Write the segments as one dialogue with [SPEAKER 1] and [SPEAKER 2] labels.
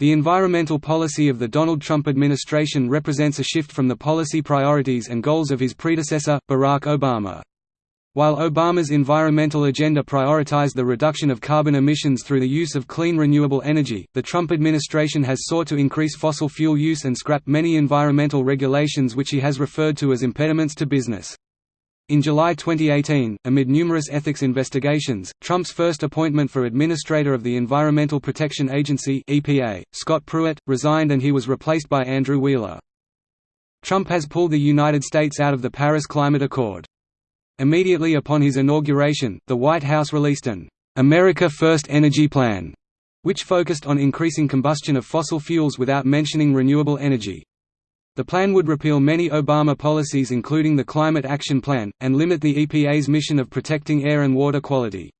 [SPEAKER 1] The environmental policy of the Donald Trump administration represents a shift from the policy priorities and goals of his predecessor, Barack Obama. While Obama's environmental agenda prioritized the reduction of carbon emissions through the use of clean renewable energy, the Trump administration has sought to increase fossil fuel use and scrap many environmental regulations which he has referred to as impediments to business. In July 2018, amid numerous ethics investigations, Trump's first appointment for Administrator of the Environmental Protection Agency EPA, Scott Pruitt, resigned and he was replaced by Andrew Wheeler. Trump has pulled the United States out of the Paris Climate Accord. Immediately upon his inauguration, the White House released an America First Energy Plan, which focused on increasing combustion of fossil fuels without mentioning renewable energy. The plan would repeal many Obama policies including the Climate Action Plan, and limit the EPA's mission of protecting air and water quality.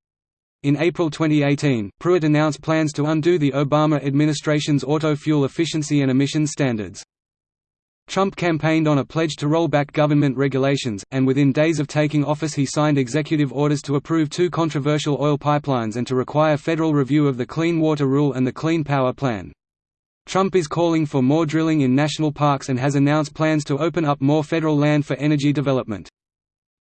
[SPEAKER 1] In April 2018, Pruitt announced plans to undo the Obama administration's auto fuel efficiency and emissions standards. Trump campaigned on a pledge to roll back government regulations, and within days of taking office he signed executive orders to approve two controversial oil pipelines and to require federal review of the Clean Water Rule and the Clean Power Plan. Trump is calling for more drilling in national parks and has announced plans to open up more federal land for energy development.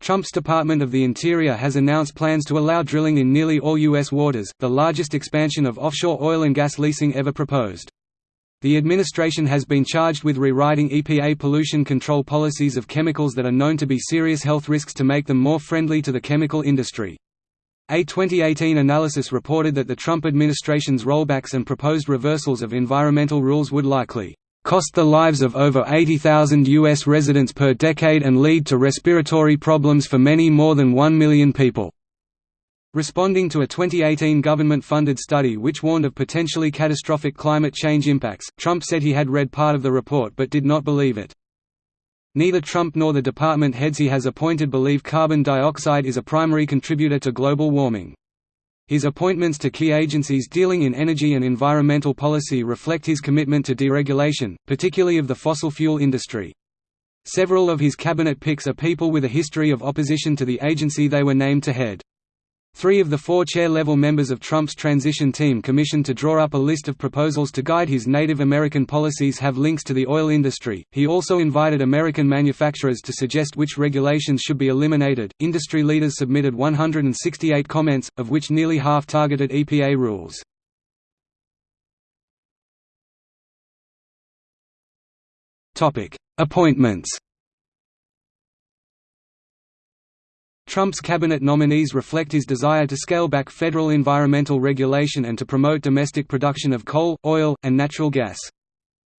[SPEAKER 1] Trump's Department of the Interior has announced plans to allow drilling in nearly all U.S. waters, the largest expansion of offshore oil and gas leasing ever proposed. The administration has been charged with rewriting EPA pollution control policies of chemicals that are known to be serious health risks to make them more friendly to the chemical industry. A 2018 analysis reported that the Trump administration's rollbacks and proposed reversals of environmental rules would likely cost the lives of over 80,000 U.S. residents per decade and lead to respiratory problems for many more than 1 million people. Responding to a 2018 government-funded study which warned of potentially catastrophic climate change impacts, Trump said he had read part of the report but did not believe it. Neither Trump nor the department heads he has appointed believe carbon dioxide is a primary contributor to global warming. His appointments to key agencies dealing in energy and environmental policy reflect his commitment to deregulation, particularly of the fossil fuel industry. Several of his cabinet picks are people with a history of opposition to the agency they were named to head. Three of the four chair-level members of Trump's transition team commissioned to draw up a list of proposals to guide his Native American policies have links to the oil industry. He also invited American manufacturers to suggest which regulations should be eliminated. Industry leaders submitted 168 comments, of which nearly half targeted EPA rules. Topic: Appointments. Trump's cabinet nominees reflect his desire to scale back federal environmental regulation and to promote domestic production of coal, oil, and natural gas.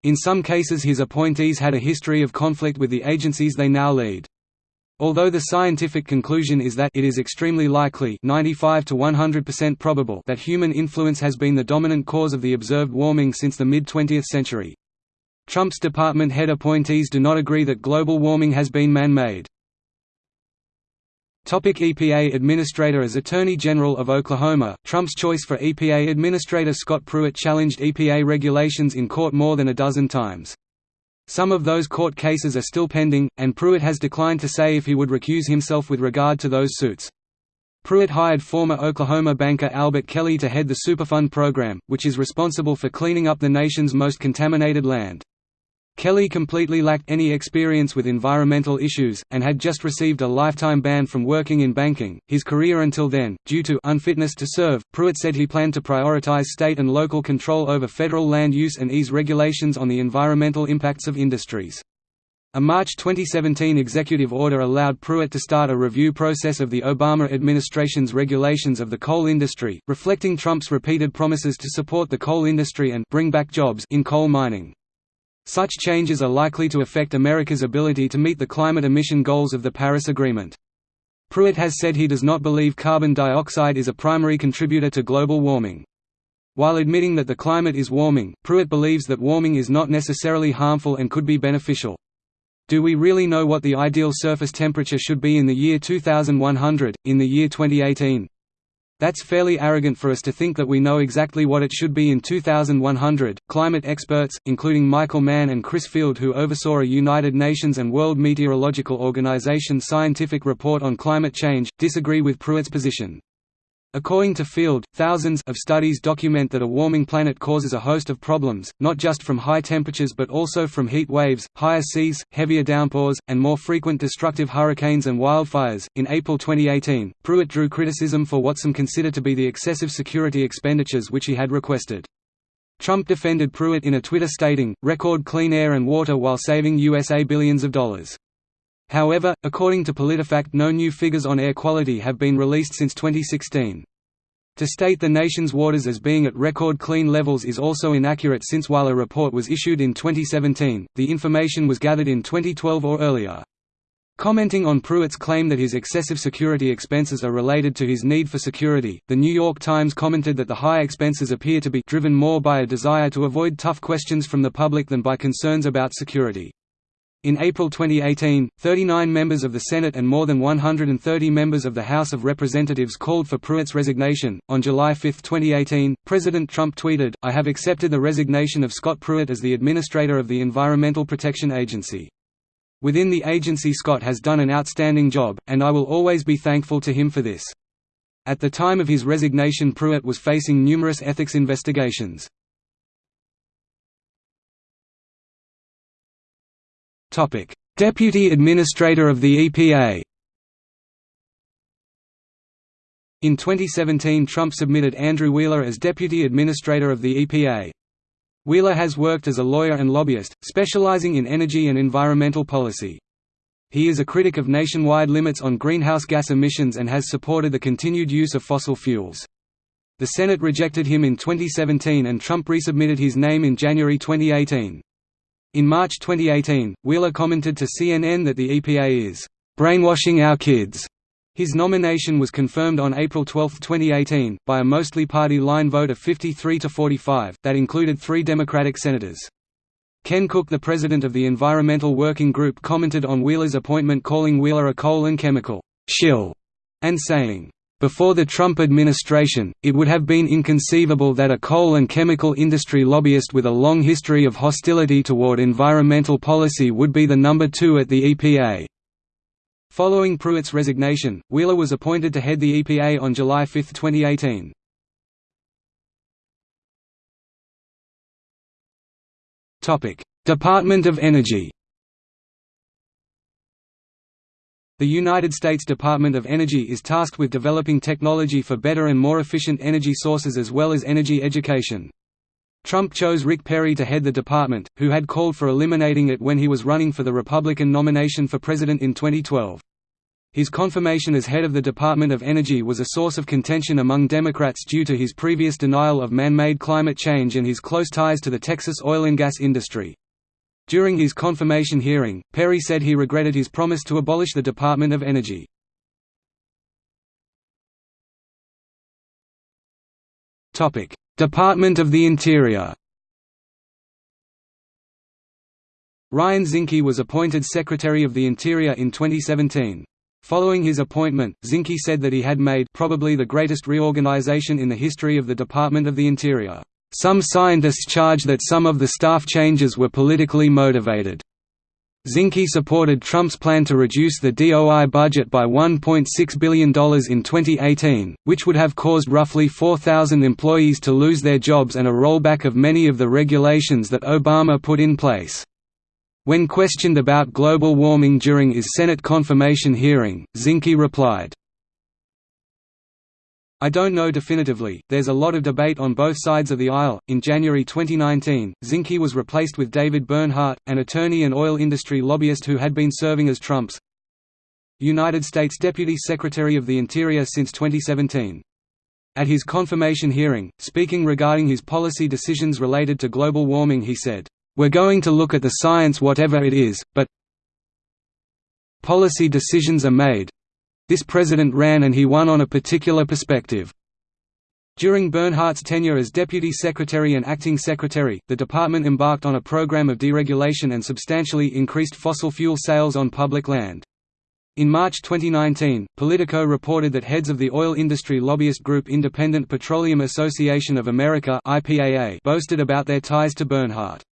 [SPEAKER 1] In some cases his appointees had a history of conflict with the agencies they now lead. Although the scientific conclusion is that it is extremely likely 95 to 100% probable that human influence has been the dominant cause of the observed warming since the mid-20th century. Trump's department head appointees do not agree that global warming has been man-made. Topic EPA Administrator As Attorney General of Oklahoma, Trump's choice for EPA Administrator Scott Pruitt challenged EPA regulations in court more than a dozen times. Some of those court cases are still pending, and Pruitt has declined to say if he would recuse himself with regard to those suits. Pruitt hired former Oklahoma banker Albert Kelly to head the Superfund program, which is responsible for cleaning up the nation's most contaminated land. Kelly completely lacked any experience with environmental issues, and had just received a lifetime ban from working in banking. His career until then, due to unfitness to serve, Pruitt said he planned to prioritize state and local control over federal land use and ease regulations on the environmental impacts of industries. A March 2017 executive order allowed Pruitt to start a review process of the Obama administration's regulations of the coal industry, reflecting Trump's repeated promises to support the coal industry and bring back jobs in coal mining. Such changes are likely to affect America's ability to meet the climate emission goals of the Paris Agreement. Pruitt has said he does not believe carbon dioxide is a primary contributor to global warming. While admitting that the climate is warming, Pruitt believes that warming is not necessarily harmful and could be beneficial. Do we really know what the ideal surface temperature should be in the year 2100, in the year 2018? That's fairly arrogant for us to think that we know exactly what it should be in 2100. Climate experts, including Michael Mann and Chris Field, who oversaw a United Nations and World Meteorological Organization scientific report on climate change, disagree with Pruitt's position. According to Field, thousands of studies document that a warming planet causes a host of problems, not just from high temperatures but also from heat waves, higher seas, heavier downpours, and more frequent destructive hurricanes and wildfires. In April 2018, Pruitt drew criticism for what some consider to be the excessive security expenditures which he had requested. Trump defended Pruitt in a Twitter stating, record clean air and water while saving USA billions of dollars. However, according to PolitiFact no new figures on air quality have been released since 2016. To state the nation's waters as being at record clean levels is also inaccurate since while a report was issued in 2017, the information was gathered in 2012 or earlier. Commenting on Pruitt's claim that his excessive security expenses are related to his need for security, The New York Times commented that the high expenses appear to be driven more by a desire to avoid tough questions from the public than by concerns about security. In April 2018, 39 members of the Senate and more than 130 members of the House of Representatives called for Pruitt's resignation. On July 5, 2018, President Trump tweeted, I have accepted the resignation of Scott Pruitt as the administrator of the Environmental Protection Agency. Within the agency Scott has done an outstanding job, and I will always be thankful to him for this. At the time of his resignation Pruitt was facing numerous ethics investigations. Deputy Administrator of the EPA. In 2017 Trump submitted Andrew Wheeler as Deputy Administrator of the EPA. Wheeler has worked as a lawyer and lobbyist, specializing in energy and environmental policy. He is a critic of nationwide limits on greenhouse gas emissions and has supported the continued use of fossil fuels. The Senate rejected him in 2017 and Trump resubmitted his name in January 2018. In March 2018, Wheeler commented to CNN that the EPA is brainwashing our kids. His nomination was confirmed on April 12, 2018, by a mostly party line vote of 53 to 45, that included three Democratic senators. Ken Cook the president of the Environmental Working Group commented on Wheeler's appointment calling Wheeler a coal and chemical shill, and saying, before the Trump administration, it would have been inconceivable that a coal and chemical industry lobbyist with a long history of hostility toward environmental policy would be the number two at the EPA. Following Pruitt's resignation, Wheeler was appointed to head the EPA on July 5, 2018. Department of Energy The United States Department of Energy is tasked with developing technology for better and more efficient energy sources as well as energy education. Trump chose Rick Perry to head the department, who had called for eliminating it when he was running for the Republican nomination for president in 2012. His confirmation as head of the Department of Energy was a source of contention among Democrats due to his previous denial of man-made climate change and his close ties to the Texas oil and gas industry. During his confirmation hearing, Perry said he regretted his promise to abolish the Department of Energy. Department of the Interior Ryan Zinke was appointed Secretary of the Interior in 2017. Following his appointment, Zinke said that he had made probably the greatest reorganization in the history of the Department of the Interior. Some scientists charge that some of the staff changes were politically motivated. Zinke supported Trump's plan to reduce the DOI budget by $1.6 billion in 2018, which would have caused roughly 4,000 employees to lose their jobs and a rollback of many of the regulations that Obama put in place. When questioned about global warming during his Senate confirmation hearing, Zinke replied, I don't know definitively, there's a lot of debate on both sides of the aisle. In January 2019, Zinke was replaced with David Bernhardt, an attorney and oil industry lobbyist who had been serving as Trump's United States Deputy Secretary of the Interior since 2017. At his confirmation hearing, speaking regarding his policy decisions related to global warming he said, "...we're going to look at the science whatever it is, but policy decisions are made, this president ran and he won on a particular perspective. During Bernhardt's tenure as Deputy Secretary and Acting Secretary, the department embarked on a program of deregulation and substantially increased fossil fuel sales on public land. In March 2019, Politico reported that heads of the oil industry lobbyist group Independent Petroleum Association of America (IPAA) boasted about their ties to Bernhardt.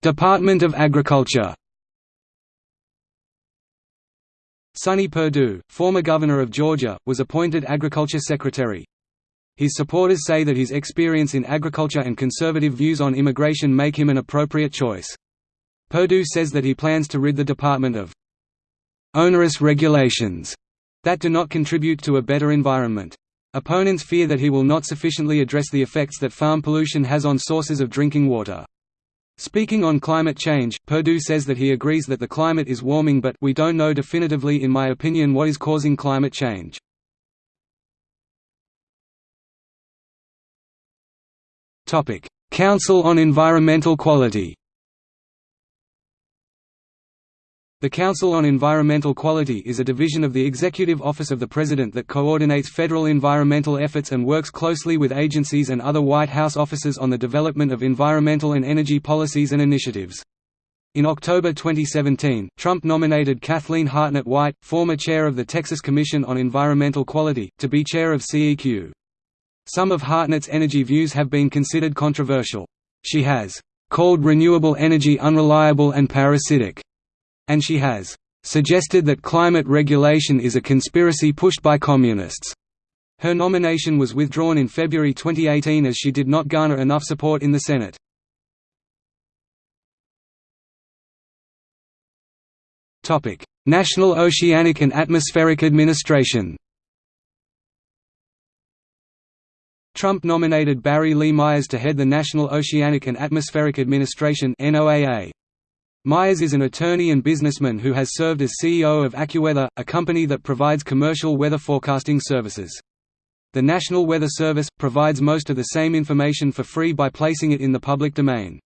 [SPEAKER 1] Department of Agriculture Sonny Perdue, former governor of Georgia, was appointed Agriculture Secretary. His supporters say that his experience in agriculture and conservative views on immigration make him an appropriate choice. Perdue says that he plans to rid the department of onerous regulations that do not contribute to a better environment. Opponents fear that he will not sufficiently address the effects that farm pollution has on sources of drinking water. Speaking on climate change, Perdue says that he agrees that the climate is warming but we don't know definitively in my opinion what is causing climate change. Council on Environmental Quality The Council on Environmental Quality is a division of the Executive Office of the President that coordinates federal environmental efforts and works closely with agencies and other White House offices on the development of environmental and energy policies and initiatives. In October 2017, Trump nominated Kathleen Hartnett White, former chair of the Texas Commission on Environmental Quality, to be chair of CEQ. Some of Hartnett's energy views have been considered controversial. She has called renewable energy unreliable and parasitic and she has suggested that climate regulation is a conspiracy pushed by communists. Her nomination was withdrawn in February 2018 as she did not garner enough support in the Senate. Topic: National Oceanic and Atmospheric Administration Trump nominated Barry Lee Myers to head the National Oceanic and Atmospheric Administration NOAA. Myers is an attorney and businessman who has served as CEO of AccuWeather, a company that provides commercial weather forecasting services. The National Weather Service, provides most of the same information for free by placing it in the public domain.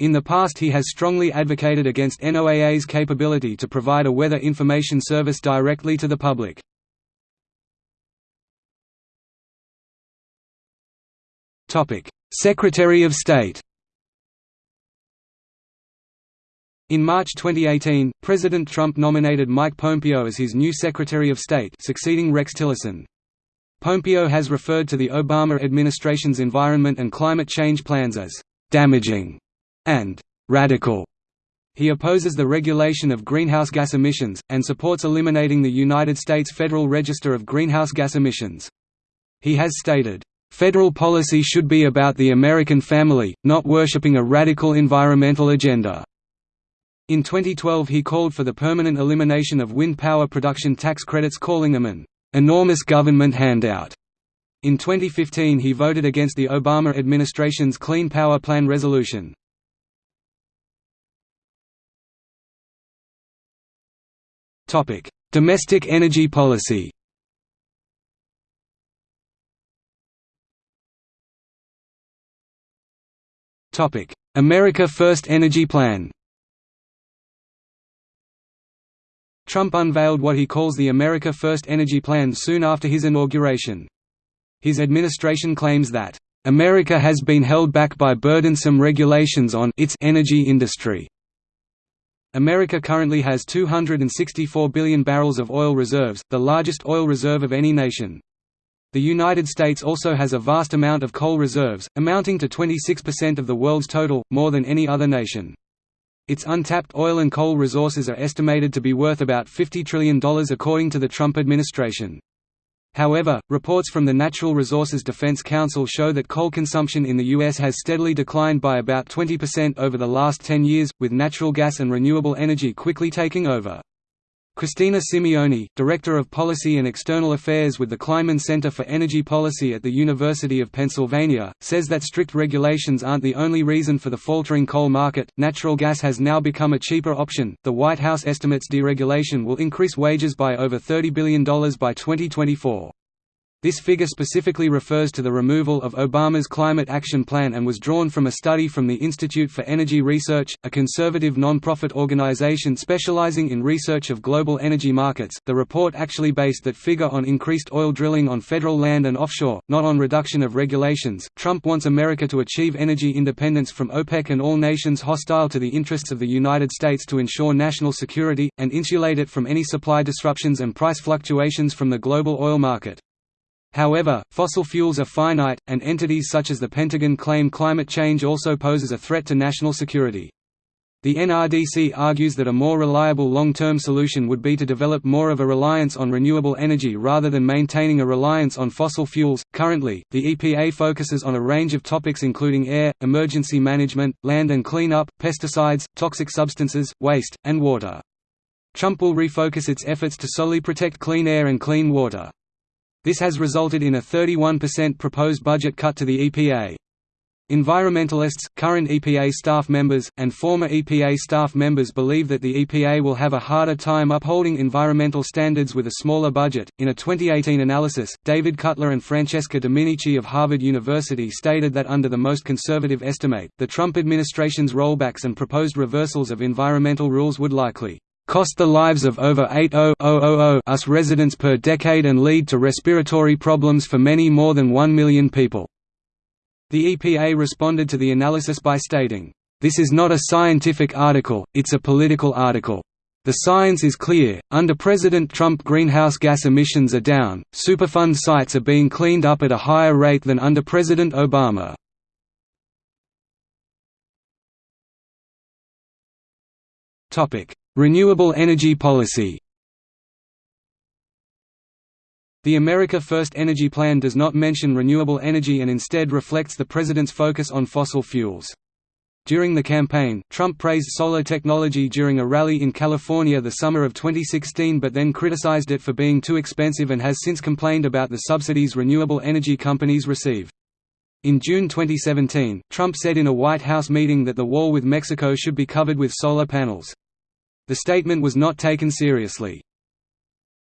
[SPEAKER 1] In the past he has strongly advocated against NOAA's capability to provide a weather information service directly to the public. Secretary of State In March 2018, President Trump nominated Mike Pompeo as his new Secretary of State succeeding Rex Tillerson. Pompeo has referred to the Obama administration's environment and climate change plans as «damaging» and «radical». He opposes the regulation of greenhouse gas emissions, and supports eliminating the United States Federal Register of Greenhouse Gas Emissions. He has stated, "...federal policy should be about the American family, not worshipping a radical environmental agenda." In 2012 he called for the permanent elimination of wind power production tax credits calling them an "...enormous government handout." In 2015 he voted against the Obama administration's Clean Power Plan resolution. Domestic energy policy America First Energy Plan Trump unveiled what he calls the America First Energy Plan soon after his inauguration. His administration claims that, "...America has been held back by burdensome regulations on its energy industry." America currently has 264 billion barrels of oil reserves, the largest oil reserve of any nation. The United States also has a vast amount of coal reserves, amounting to 26% of the world's total, more than any other nation. Its untapped oil and coal resources are estimated to be worth about $50 trillion according to the Trump administration. However, reports from the Natural Resources Defense Council show that coal consumption in the U.S. has steadily declined by about 20% over the last 10 years, with natural gas and renewable energy quickly taking over. Christina Simeone, Director of Policy and External Affairs with the Kleinman Center for Energy Policy at the University of Pennsylvania, says that strict regulations aren't the only reason for the faltering coal market. Natural gas has now become a cheaper option. The White House estimates deregulation will increase wages by over $30 billion by 2024. This figure specifically refers to the removal of Obama's Climate Action Plan and was drawn from a study from the Institute for Energy Research, a conservative non-profit organization specializing in research of global energy markets. The report actually based that figure on increased oil drilling on federal land and offshore, not on reduction of regulations. Trump wants America to achieve energy independence from OPEC and all nations hostile to the interests of the United States to ensure national security and insulate it from any supply disruptions and price fluctuations from the global oil market. However, fossil fuels are finite, and entities such as the Pentagon claim climate change also poses a threat to national security. The NRDC argues that a more reliable long-term solution would be to develop more of a reliance on renewable energy rather than maintaining a reliance on fossil fuels. Currently, the EPA focuses on a range of topics including air, emergency management, land and cleanup, pesticides, toxic substances, waste, and water. Trump will refocus its efforts to solely protect clean air and clean water. This has resulted in a 31% proposed budget cut to the EPA. Environmentalists, current EPA staff members, and former EPA staff members believe that the EPA will have a harder time upholding environmental standards with a smaller budget. In a 2018 analysis, David Cutler and Francesca Dominici of Harvard University stated that under the most conservative estimate, the Trump administration's rollbacks and proposed reversals of environmental rules would likely cost the lives of over 80,000 us residents per decade and lead to respiratory problems for many more than 1 million people. The EPA responded to the analysis by stating, "...this is not a scientific article, it's a political article. The science is clear, under President Trump greenhouse gas emissions are down, Superfund sites are being cleaned up at a higher rate than under President Obama." Renewable energy policy the America First Energy Plan does not mention renewable energy and instead reflects the president's focus on fossil fuels. During the campaign, Trump praised solar technology during a rally in California the summer of 2016 but then criticized it for being too expensive and has since complained about the subsidies renewable energy companies receive. In June 2017, Trump said in a White House meeting that the wall with Mexico should be covered with solar panels. The statement was not taken seriously.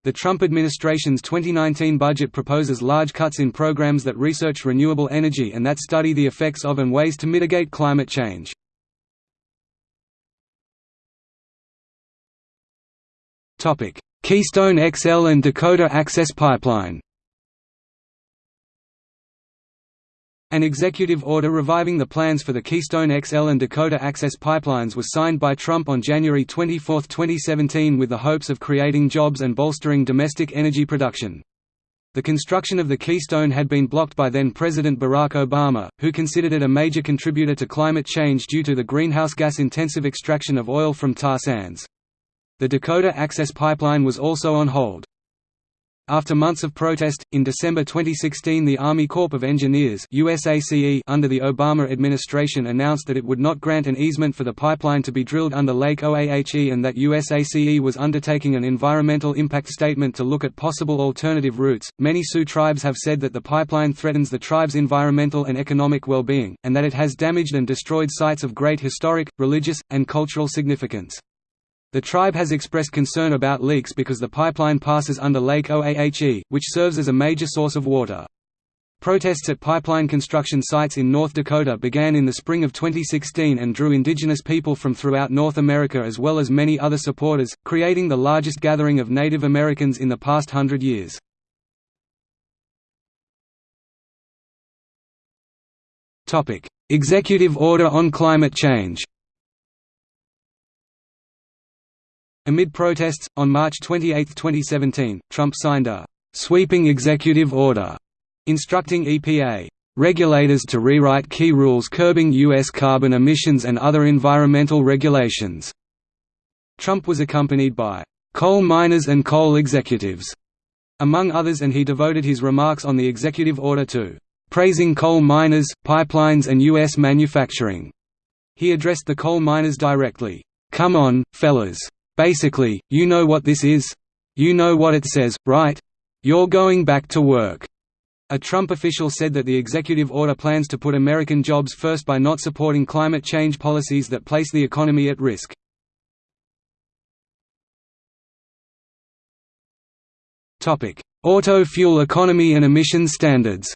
[SPEAKER 1] The Trump administration's 2019 budget proposes large cuts in programs that research renewable energy and that study the effects of and ways to mitigate climate change. Keystone XL and Dakota Access Pipeline An executive order reviving the plans for the Keystone XL and Dakota Access pipelines was signed by Trump on January 24, 2017 with the hopes of creating jobs and bolstering domestic energy production. The construction of the Keystone had been blocked by then-President Barack Obama, who considered it a major contributor to climate change due to the greenhouse gas-intensive extraction of oil from tar sands. The Dakota Access Pipeline was also on hold. After months of protest, in December 2016 the Army Corps of Engineers USACE under the Obama administration announced that it would not grant an easement for the pipeline to be drilled under Lake Oahe and that USACE was undertaking an environmental impact statement to look at possible alternative routes. Many Sioux tribes have said that the pipeline threatens the tribe's environmental and economic well-being, and that it has damaged and destroyed sites of great historic, religious, and cultural significance. The tribe has expressed concern about leaks because the pipeline passes under Lake Oahe, which serves as a major source of water. Protests at pipeline construction sites in North Dakota began in the spring of 2016 and drew indigenous people from throughout North America as well as many other supporters, creating the largest gathering of Native Americans in the past hundred years. Executive Order on Climate Change Amid protests, on March 28, 2017, Trump signed a «sweeping executive order» instructing EPA regulators to rewrite key rules curbing U.S. carbon emissions and other environmental regulations. Trump was accompanied by coal miners and coal executives, among others and he devoted his remarks on the executive order to praising coal miners, pipelines and U.S. manufacturing. He addressed the coal miners directly, "'Come on, fellas. Basically, you know what this is? You know what it says, right? You're going back to work." A Trump official said that the executive order plans to put American jobs first by not supporting climate change policies that place the economy at risk. Auto fuel economy and emission standards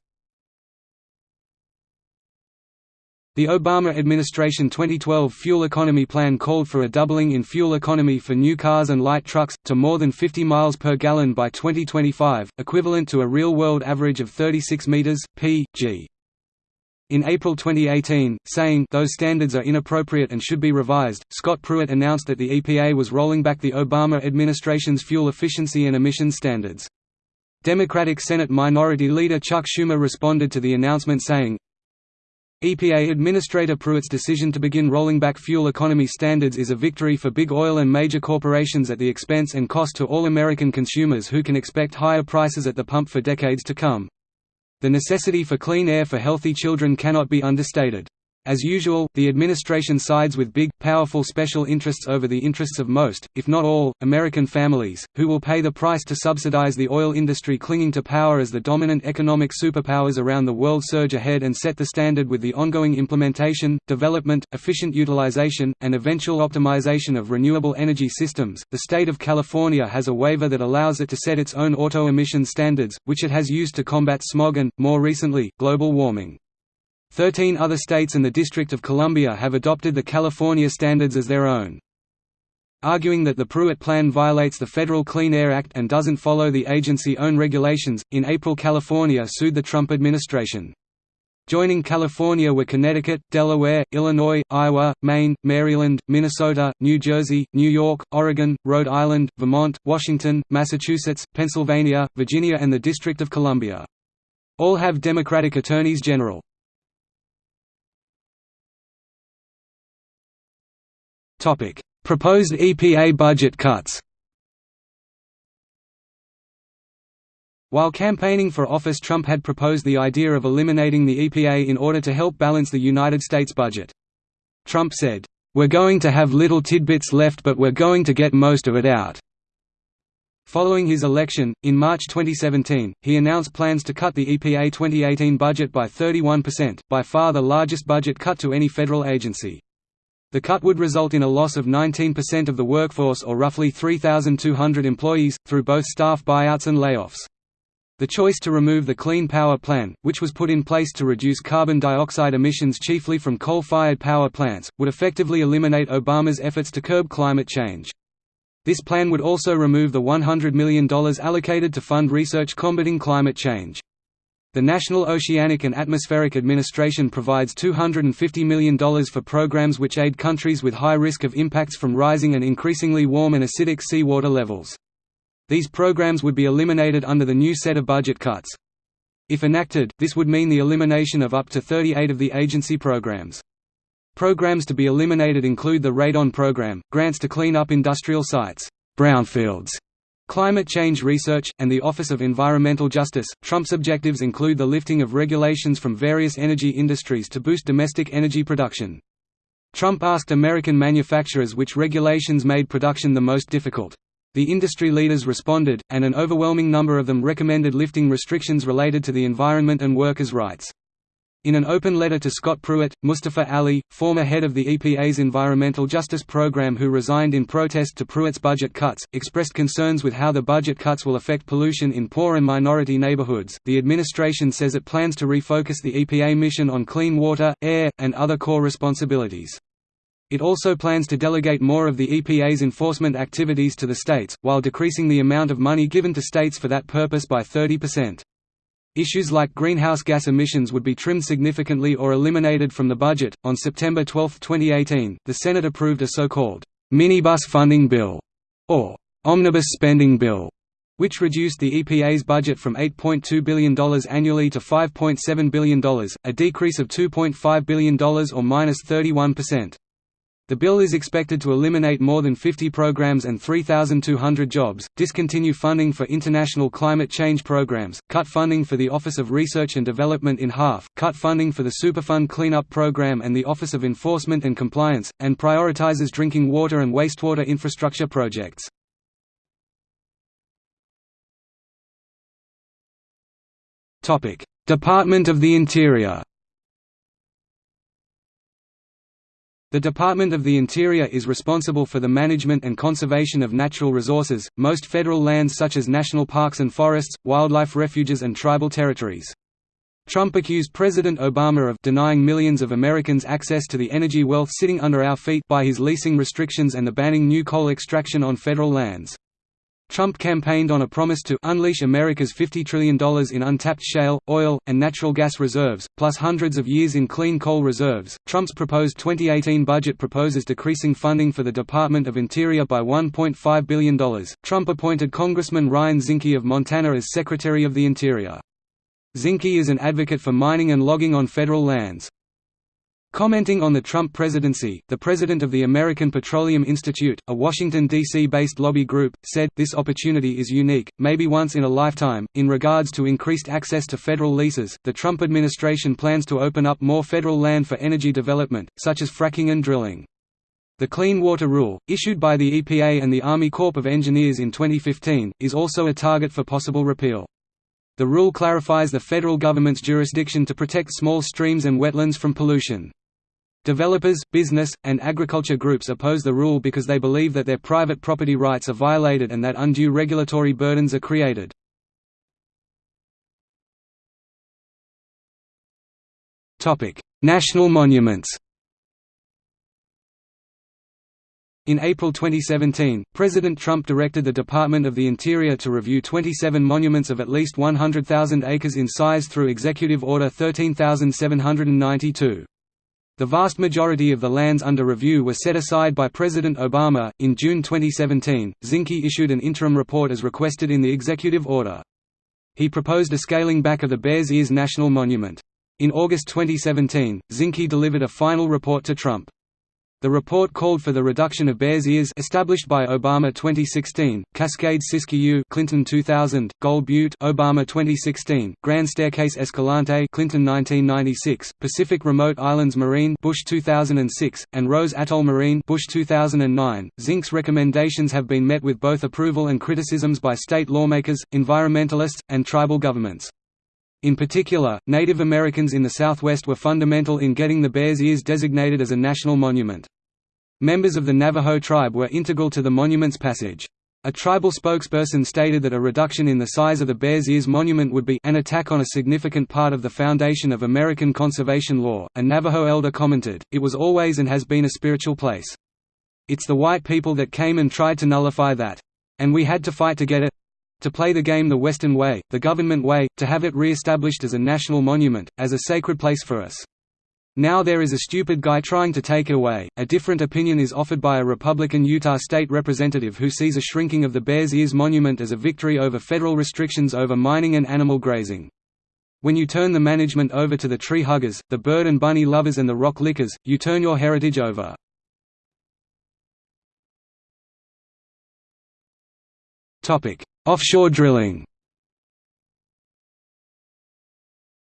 [SPEAKER 1] The Obama administration 2012 fuel economy plan called for a doubling in fuel economy for new cars and light trucks, to more than 50 miles per gallon by 2025, equivalent to a real-world average of 36 meters p. g. In April 2018, saying those standards are inappropriate and should be revised, Scott Pruitt announced that the EPA was rolling back the Obama administration's fuel efficiency and emissions standards. Democratic Senate Minority Leader Chuck Schumer responded to the announcement saying, EPA Administrator Pruitt's decision to begin rolling back fuel economy standards is a victory for big oil and major corporations at the expense and cost to all American consumers who can expect higher prices at the pump for decades to come. The necessity for clean air for healthy children cannot be understated. As usual, the administration sides with big, powerful special interests over the interests of most, if not all, American families, who will pay the price to subsidize the oil industry clinging to power as the dominant economic superpowers around the world surge ahead and set the standard with the ongoing implementation, development, efficient utilization, and eventual optimization of renewable energy systems. The state of California has a waiver that allows it to set its own auto emission standards, which it has used to combat smog and, more recently, global warming. Thirteen other states and the District of Columbia have adopted the California standards as their own. Arguing that the Pruitt Plan violates the Federal Clean Air Act and doesn't follow the agency-own regulations, in April California sued the Trump administration. Joining California were Connecticut, Delaware, Illinois, Iowa, Maine, Maryland, Minnesota, New Jersey, New York, Oregon, Rhode Island, Vermont, Washington, Massachusetts, Pennsylvania, Virginia and the District of Columbia. All have Democratic attorneys general. Topic: Proposed EPA budget cuts. While campaigning for office Trump had proposed the idea of eliminating the EPA in order to help balance the United States budget. Trump said, "We're going to have little tidbits left but we're going to get most of it out." Following his election, in March 2017, he announced plans to cut the EPA 2018 budget by 31%, by far the largest budget cut to any federal agency. The cut would result in a loss of 19% of the workforce or roughly 3,200 employees, through both staff buyouts and layoffs. The choice to remove the Clean Power Plan, which was put in place to reduce carbon dioxide emissions chiefly from coal-fired power plants, would effectively eliminate Obama's efforts to curb climate change. This plan would also remove the $100 million allocated to fund research combating climate change. The National Oceanic and Atmospheric Administration provides $250 million for programs which aid countries with high risk of impacts from rising and increasingly warm and acidic seawater levels. These programs would be eliminated under the new set of budget cuts. If enacted, this would mean the elimination of up to 38 of the agency programs. Programs to be eliminated include the Radon program, grants to clean up industrial sites, brownfields, Climate change research, and the Office of Environmental Justice. Trump's objectives include the lifting of regulations from various energy industries to boost domestic energy production. Trump asked American manufacturers which regulations made production the most difficult. The industry leaders responded, and an overwhelming number of them recommended lifting restrictions related to the environment and workers' rights. In an open letter to Scott Pruitt, Mustafa Ali, former head of the EPA's Environmental Justice Program who resigned in protest to Pruitt's budget cuts, expressed concerns with how the budget cuts will affect pollution in poor and minority neighborhoods. The administration says it plans to refocus the EPA mission on clean water, air, and other core responsibilities. It also plans to delegate more of the EPA's enforcement activities to the states, while decreasing the amount of money given to states for that purpose by 30%. Issues like greenhouse gas emissions would be trimmed significantly or eliminated from the budget. On September 12, 2018, the Senate approved a so-called minibus funding bill, or omnibus spending bill, which reduced the EPA's budget from $8.2 billion annually to $5.7 billion, a decrease of $2.5 billion or minus 31%. The bill is expected to eliminate more than 50 programs and 3,200 jobs, discontinue funding for international climate change programs, cut funding for the Office of Research and Development in half, cut funding for the Superfund Cleanup Program and the Office of Enforcement and Compliance, and prioritizes drinking water and wastewater infrastructure projects. Department of the Interior The Department of the Interior is responsible for the management and conservation of natural resources, most federal lands such as national parks and forests, wildlife refuges and tribal territories. Trump accused President Obama of denying millions of Americans access to the energy wealth sitting under our feet by his leasing restrictions and the banning new coal extraction on federal lands. Trump campaigned on a promise to unleash America's $50 trillion in untapped shale, oil, and natural gas reserves, plus hundreds of years in clean coal reserves. Trump's proposed 2018 budget proposes decreasing funding for the Department of Interior by $1.5 billion. Trump appointed Congressman Ryan Zinke of Montana as Secretary of the Interior. Zinke is an advocate for mining and logging on federal lands. Commenting on the Trump presidency, the president of the American Petroleum Institute, a Washington, D.C.-based lobby group, said, this opportunity is unique, maybe once in a lifetime. In regards to increased access to federal leases, the Trump administration plans to open up more federal land for energy development, such as fracking and drilling. The Clean Water Rule, issued by the EPA and the Army Corps of Engineers in 2015, is also a target for possible repeal. The rule clarifies the federal government's jurisdiction to protect small streams and wetlands from pollution. Developers, business, and agriculture groups oppose the rule because they believe that their private property rights are violated and that undue regulatory burdens are created. National monuments In April 2017, President Trump directed the Department of the Interior to review 27 monuments of at least 100,000 acres in size through Executive Order 13792. The vast majority of the lands under review were set aside by President Obama. In June 2017, Zinke issued an interim report as requested in the executive order. He proposed a scaling back of the Bears Ears National Monument. In August 2017, Zinke delivered a final report to Trump. The report called for the reduction of Bears Ears established by Obama 2016, Cascade Siskiyou Clinton 2000, Gold Butte Obama 2016, Grand Staircase Escalante Clinton 1996, Pacific Remote Islands Marine Bush 2006, and Rose Atoll Marine Bush 2009. Zinke's recommendations have been met with both approval and criticisms by state lawmakers, environmentalists, and tribal governments. In particular, Native Americans in the Southwest were fundamental in getting the Bears Ears designated as a national monument. Members of the Navajo tribe were integral to the monument's passage. A tribal spokesperson stated that a reduction in the size of the Bears Ears monument would be an attack on a significant part of the foundation of American conservation law. A Navajo elder commented, It was always and has been a spiritual place. It's the white people that came and tried to nullify that. And we had to fight to get it. To play the game the Western way, the government way, to have it re-established as a national monument, as a sacred place for us. Now there is a stupid guy trying to take it away. A different opinion is offered by a Republican Utah state representative who sees a shrinking of the Bears Ears Monument as a victory over federal restrictions over mining and animal grazing. When you turn the management over to the tree huggers, the bird and bunny lovers and the rock lickers, you turn your heritage over. Offshore drilling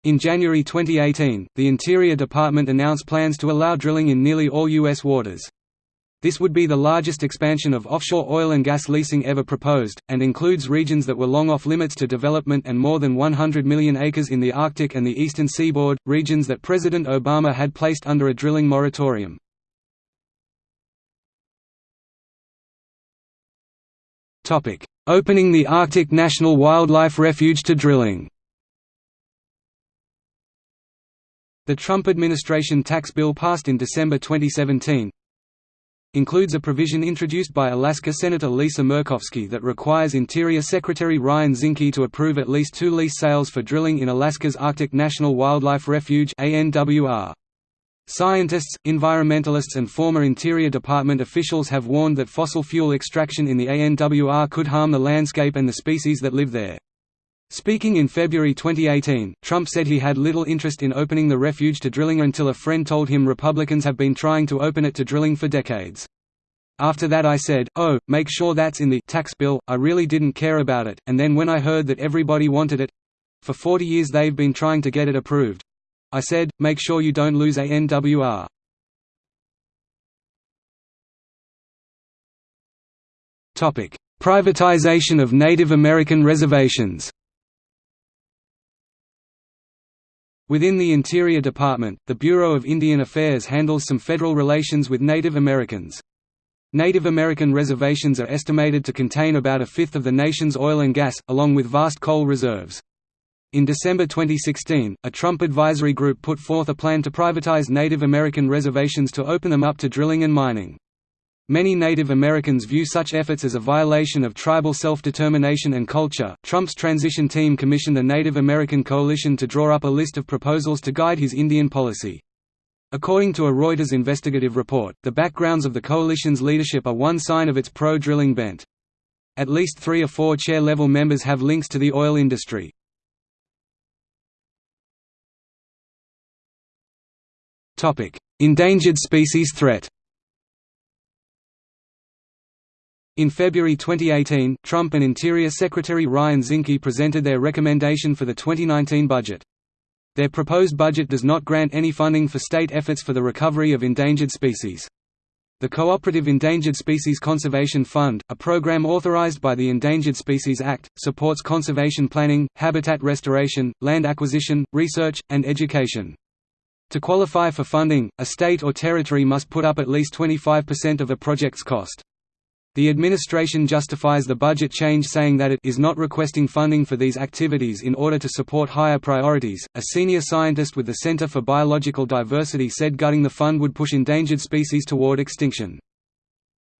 [SPEAKER 1] In January 2018, the Interior Department announced plans to allow drilling in nearly all U.S. waters. This would be the largest expansion of offshore oil and gas leasing ever proposed, and includes regions that were long off limits to development and more than 100 million acres in the Arctic and the eastern seaboard, regions that President Obama had placed under a drilling moratorium. Opening the Arctic National Wildlife Refuge to drilling The Trump administration tax bill passed in December 2017 includes a provision introduced by Alaska Senator Lisa Murkowski that requires Interior Secretary Ryan Zinke to approve at least two lease sales for drilling in Alaska's Arctic National Wildlife Refuge ANWR. Scientists, environmentalists and former Interior Department officials have warned that fossil fuel extraction in the ANWR could harm the landscape and the species that live there. Speaking in February 2018, Trump said he had little interest in opening the refuge to drilling until a friend told him Republicans have been trying to open it to drilling for decades. After that I said, oh, make sure that's in the tax bill, I really didn't care about it, and then when I heard that everybody wanted it—for 40 years they've been trying to get it approved, I said, make sure you don't lose ANWR. Privatization of Native American reservations Within the Interior Department, the Bureau of Indian Affairs handles some federal relations with Native Americans. Native American reservations are estimated to contain about a fifth of the nation's oil and gas, along with vast coal reserves. In December 2016, a Trump advisory group put forth a plan to privatize Native American reservations to open them up to drilling and mining. Many Native Americans view such efforts as a violation of tribal self-determination and culture. Trump's transition team commissioned the Native American Coalition to draw up a list of proposals to guide his Indian policy. According to a Reuters investigative report, the backgrounds of the coalition's leadership are one sign of its pro-drilling bent. At least three or four chair-level members have links to the oil industry. Endangered species threat In February 2018, Trump and Interior Secretary Ryan Zinke presented their recommendation for the 2019 budget. Their proposed budget does not grant any funding for state efforts for the recovery of endangered species. The Cooperative Endangered Species Conservation Fund, a program authorized by the Endangered Species Act, supports conservation planning, habitat restoration, land acquisition, research, and education. To qualify for funding, a state or territory must put up at least 25% of a project's cost. The administration justifies the budget change saying that it is not requesting funding for these activities in order to support higher priorities. A senior scientist with the Center for Biological Diversity said gutting the fund would push endangered species toward extinction.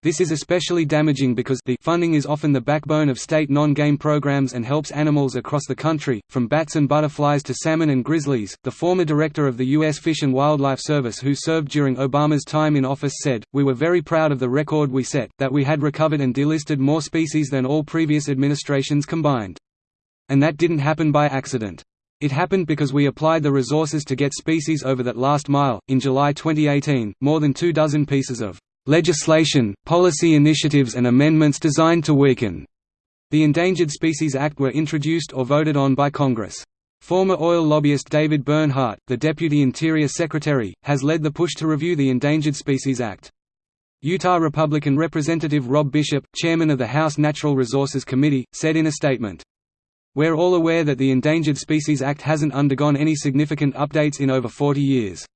[SPEAKER 1] This is especially damaging because the funding is often the backbone of state non-game programs and helps animals across the country, from bats and butterflies to salmon and grizzlies. The former director of the U.S. Fish and Wildlife Service who served during Obama's time in office said, We were very proud of the record we set, that we had recovered and delisted more species than all previous administrations combined. And that didn't happen by accident. It happened because we applied the resources to get species over that last mile. In July 2018, more than two dozen pieces of legislation, policy initiatives and amendments designed to weaken the Endangered Species Act were introduced or voted on by Congress. Former oil lobbyist David Bernhardt, the Deputy Interior Secretary, has led the push to review the Endangered Species Act. Utah Republican Representative Rob Bishop, chairman of the House Natural Resources Committee, said in a statement, We're all aware that the Endangered Species Act hasn't undergone any significant updates in over 40 years.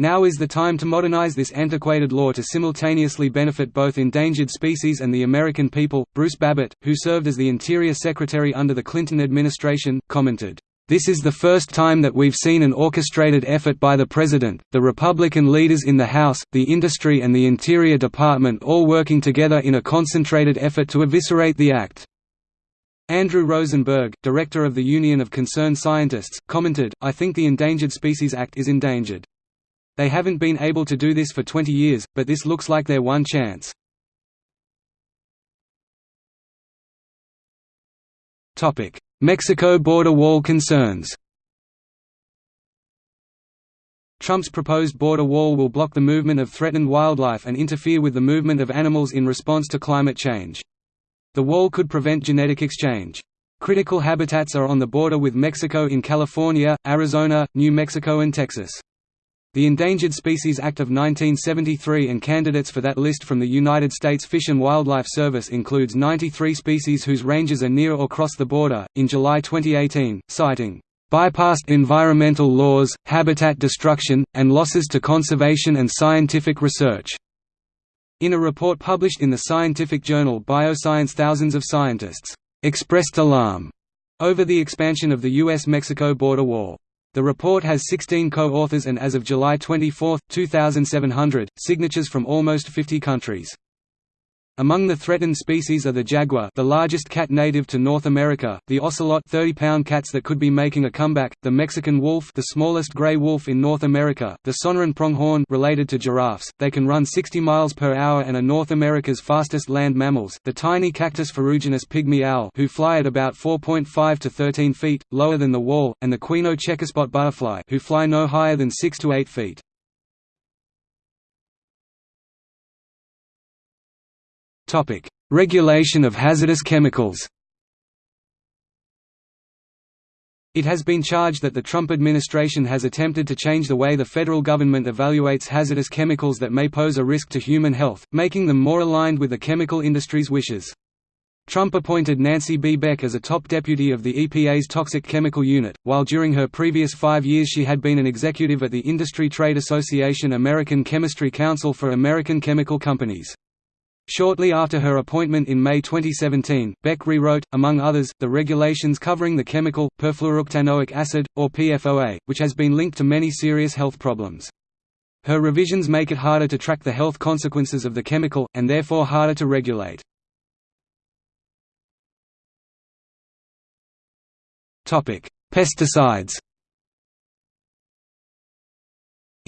[SPEAKER 1] Now is the time to modernize this antiquated law to simultaneously benefit both endangered species and the American people. Bruce Babbitt, who served as the Interior Secretary under the Clinton administration, commented, This is the first time that we've seen an orchestrated effort by the President, the Republican leaders in the House, the industry and the Interior Department all working together in a concentrated effort to eviscerate the act. Andrew Rosenberg, director of the Union of Concerned Scientists, commented, I think the Endangered Species Act is endangered. They haven't been able to do this for 20 years, but this looks like their one chance. Mexico border wall concerns Trump's proposed border wall will block the movement of threatened wildlife and interfere with the movement of animals in response to climate change. The wall could prevent genetic exchange. Critical habitats are on the border with Mexico in California, Arizona, New Mexico and Texas. The Endangered Species Act of 1973 and candidates for that list from the United States Fish and Wildlife Service includes 93 species whose ranges are near or cross the border. In July 2018, citing bypassed environmental laws, habitat destruction, and losses to conservation and scientific research. In a report published in the scientific journal Bioscience thousands of scientists expressed alarm over the expansion of the U.S.-Mexico border wall. The report has 16 co-authors and as of July 24, 2700, signatures from almost 50 countries. Among the threatened species are the jaguar the largest cat native to North America, the ocelot 30-pound cats that could be making a comeback, the Mexican wolf the smallest gray wolf in North America, the Sonoran pronghorn related to giraffes, they can run 60 miles per hour and are North America's fastest land mammals, the tiny cactus ferruginous pygmy owl who fly at about 4.5 to 13 feet, lower than the wall, and the Quino checkerspot butterfly who fly no higher than 6 to 8 feet. Topic: Regulation of hazardous chemicals. It has been charged that the Trump administration has attempted to change the way the federal government evaluates hazardous chemicals that may pose a risk to human health, making them more aligned with the chemical industry's wishes. Trump appointed Nancy B. Beck as a top deputy of the EPA's Toxic Chemical Unit, while during her previous five years she had been an executive at the Industry Trade Association American Chemistry Council for American chemical companies. Shortly after her appointment in May 2017, Beck rewrote, among others, the regulations covering the chemical, perfluorooctanoic acid, or PFOA, which has been linked to many serious health problems. Her revisions make it harder to track the health consequences of the chemical, and therefore harder to regulate. Pesticides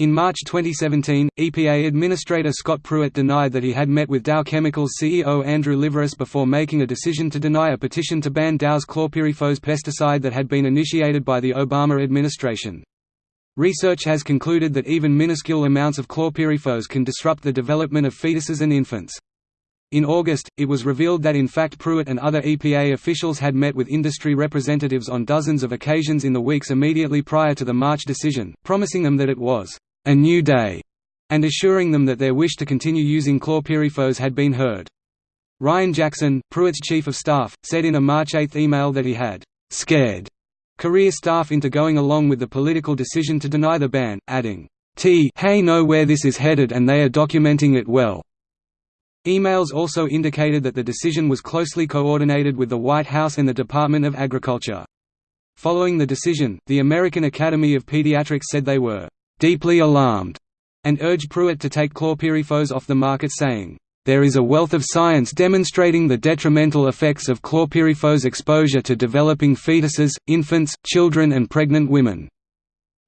[SPEAKER 1] In March 2017, EPA Administrator Scott Pruitt denied that he had met with Dow Chemicals CEO Andrew Liveris before making a decision to deny a petition to ban Dow's chlorpyrifos pesticide that had been initiated by the Obama administration. Research has concluded that even minuscule amounts of chlorpyrifos can disrupt the development of fetuses and infants. In August, it was revealed that in fact Pruitt and other EPA officials had met with industry representatives on dozens of occasions in the weeks immediately prior to the March decision, promising them that it was a new day, and assuring them that their wish to continue using chlorpyrifos had been heard. Ryan Jackson, Pruitt's chief of staff, said in a March 8 email that he had scared career staff into going along with the political decision to deny the ban, adding, T hey know where this is headed and they are documenting it well. Emails also indicated that the decision was closely coordinated with the White House and the Department of Agriculture. Following the decision, the American Academy of Pediatrics said they were deeply alarmed and urged Pruitt to take chlorpyrifos off the market saying, there is a wealth of science demonstrating the detrimental effects of chlorpyrifos exposure to developing fetuses, infants, children and pregnant women.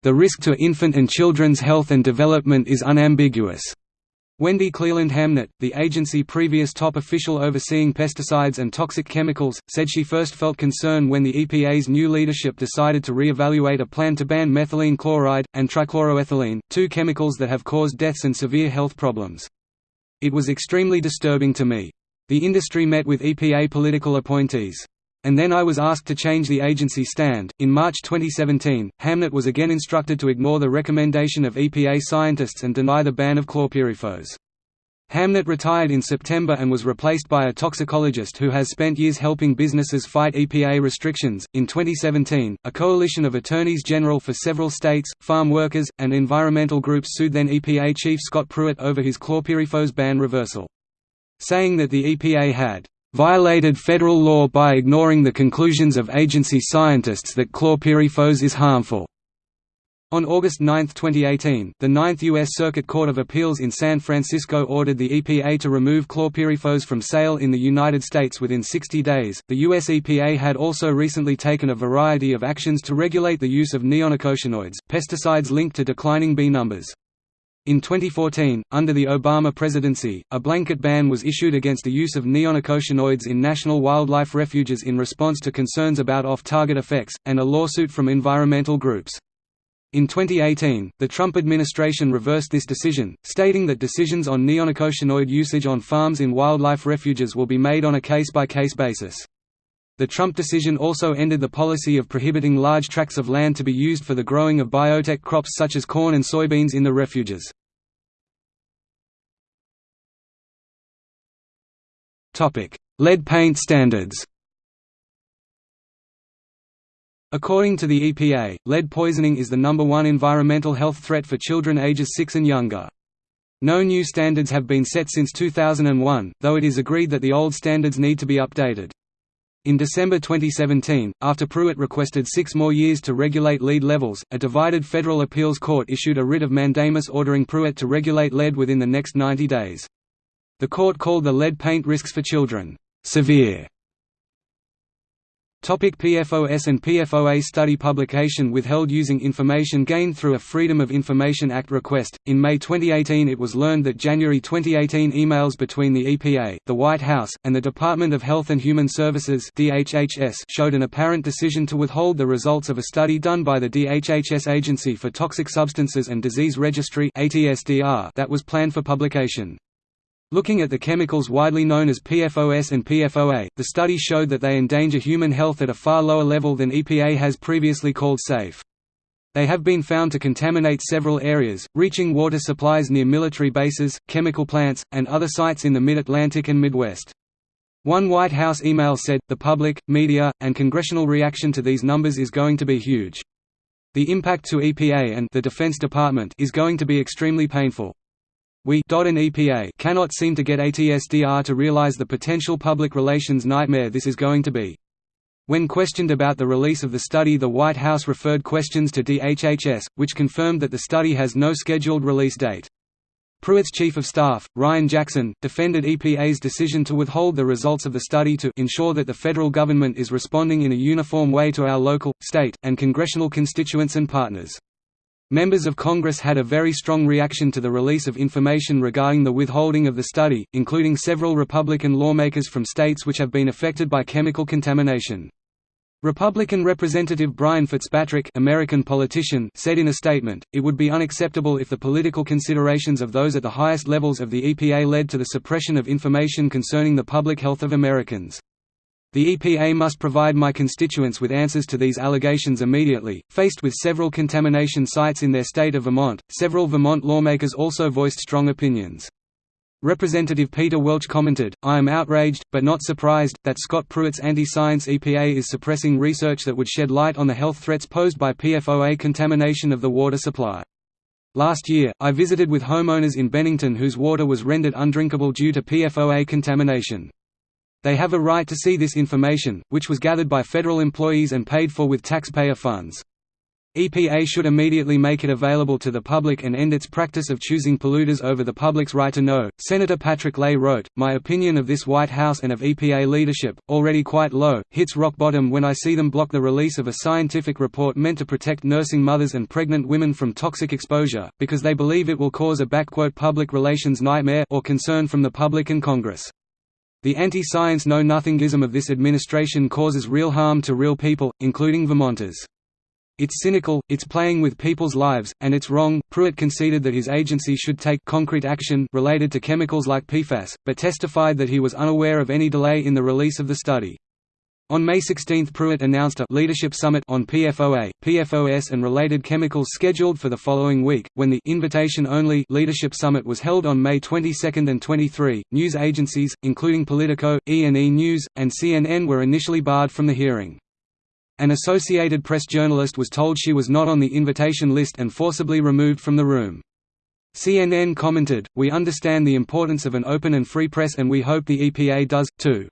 [SPEAKER 1] The risk to infant and children's health and development is unambiguous. Wendy Cleland Hamnett, the agency previous top official overseeing pesticides and toxic chemicals, said she first felt concern when the EPA's new leadership decided to re-evaluate a plan to ban methylene chloride, and trichloroethylene, two chemicals that have caused deaths and severe health problems. It was extremely disturbing to me. The industry met with EPA political appointees. And then I was asked to change the agency stand. In March 2017, Hamnett was again instructed to ignore the recommendation of EPA scientists and deny the ban of chlorpyrifos. Hamnett retired in September and was replaced by a toxicologist who has spent years helping businesses fight EPA restrictions. In 2017, a coalition of attorneys general for several states, farm workers, and environmental groups sued then EPA Chief Scott Pruitt over his chlorpyrifos ban reversal. Saying that the EPA had violated federal law by ignoring the conclusions of agency scientists that chlorpyrifos is harmful. On August 9, 2018, the Ninth U.S. Circuit Court of Appeals in San Francisco ordered the EPA to remove chlorpyrifos from sale in the United States within 60 days. The U.S. EPA had also recently taken a variety of actions to regulate the use of neonicotinoids, pesticides linked to declining bee numbers. In 2014, under the Obama presidency, a blanket ban was issued against the use of neonicotinoids in national wildlife refuges in response to concerns about off-target effects, and a lawsuit from environmental groups. In 2018, the Trump administration reversed this decision, stating that decisions on neonicotinoid usage on farms in wildlife refuges will be made on a case-by-case -case basis. The Trump decision also ended the policy of prohibiting large tracts of land to be used for the growing of biotech crops such as corn and soybeans in the refuges. Lead paint standards According to the EPA, lead poisoning is the number one environmental health threat for children ages 6 and younger. No new standards have been set since 2001, though it is agreed that the old standards need to be updated. In December 2017, after Pruitt requested six more years to regulate lead levels, a divided federal appeals court issued a writ of mandamus ordering Pruitt to regulate lead within the next 90 days. The court called the lead paint risks for children, "...severe", Topic PFOS and PFOA study publication withheld using information gained through a Freedom of Information Act request. In May 2018, it was learned that January 2018 emails between the EPA, the White House, and the Department of Health and Human Services (DHHS) showed an apparent decision to withhold the results of a study done by the DHHS Agency for Toxic Substances and Disease Registry (ATSDR) that was planned for publication. Looking at the chemicals widely known as PFOS and PFOA, the study showed that they endanger human health at a far lower level than EPA has previously called safe. They have been found to contaminate several areas, reaching water supplies near military bases, chemical plants, and other sites in the mid-Atlantic and Midwest. One White House email said, the public, media, and congressional reaction to these numbers is going to be huge. The impact to EPA and the Defense Department is going to be extremely painful. We and EPA cannot seem to get ATSDR to realize the potential public relations nightmare this is going to be. When questioned about the release of the study the White House referred questions to DHHS, which confirmed that the study has no scheduled release date. Pruitt's chief of staff, Ryan Jackson, defended EPA's decision to withhold the results of the study to ensure that the federal government is responding in a uniform way to our local, state, and congressional constituents and partners. Members of Congress had a very strong reaction to the release of information regarding the withholding of the study, including several Republican lawmakers from states which have been affected by chemical contamination. Republican Representative Brian Fitzpatrick American politician said in a statement, it would be unacceptable if the political considerations of those at the highest levels of the EPA led to the suppression of information concerning the public health of Americans. The EPA must provide my constituents with answers to these allegations immediately. Faced with several contamination sites in their state of Vermont, several Vermont lawmakers also voiced strong opinions. Representative Peter Welch commented, I am outraged, but not surprised, that Scott Pruitt's anti-science EPA is suppressing research that would shed light on the health threats posed by PFOA contamination of the water supply. Last year, I visited with homeowners in Bennington whose water was rendered undrinkable due to PFOA contamination. They have a right to see this information, which was gathered by federal employees and paid for with taxpayer funds. EPA should immediately make it available to the public and end its practice of choosing polluters over the public's right to know. Senator Patrick Leahy wrote, My opinion of this White House and of EPA leadership, already quite low, hits rock bottom when I see them block the release of a scientific report meant to protect nursing mothers and pregnant women from toxic exposure, because they believe it will cause a public relations nightmare or concern from the public and Congress. The anti-science know-nothingism of this administration causes real harm to real people, including Vermonters. It's cynical, it's playing with people's lives, and it's wrong. Pruitt conceded that his agency should take concrete action related to chemicals like PFAS, but testified that he was unaware of any delay in the release of the study. On May 16 Pruitt announced a «leadership summit» on PFOA, PFOS and related chemicals scheduled for the following week, when the «invitation-only» leadership summit was held on May 22 and 23. News agencies, including Politico, E&E News, and CNN were initially barred from the hearing. An Associated Press journalist was told she was not on the invitation list and forcibly removed from the room. CNN commented, We understand the importance of an open and free press and we hope the EPA does, too.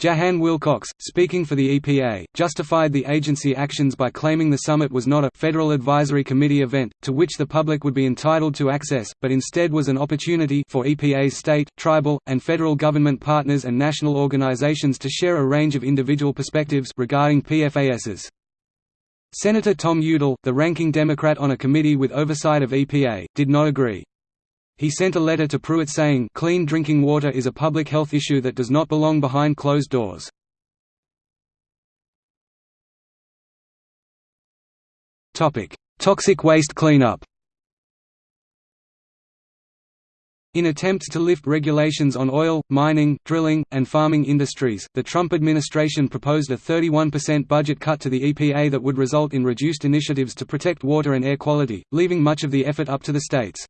[SPEAKER 1] Jahan Wilcox, speaking for the EPA, justified the agency actions by claiming the summit was not a «Federal Advisory Committee event, to which the public would be entitled to access, but instead was an opportunity for EPA's state, tribal, and federal government partners and national organizations to share a range of individual perspectives regarding PFASs. Senator Tom Udall, the ranking Democrat on a committee with oversight of EPA, did not agree. He sent a letter to Pruitt saying, clean drinking water is a public health issue that does not belong behind closed doors. Toxic waste cleanup In attempts to lift regulations on oil, mining, drilling, and farming industries, the Trump administration proposed a 31% budget cut to the EPA that would result in reduced initiatives to protect water and air quality, leaving much of the effort up to the states.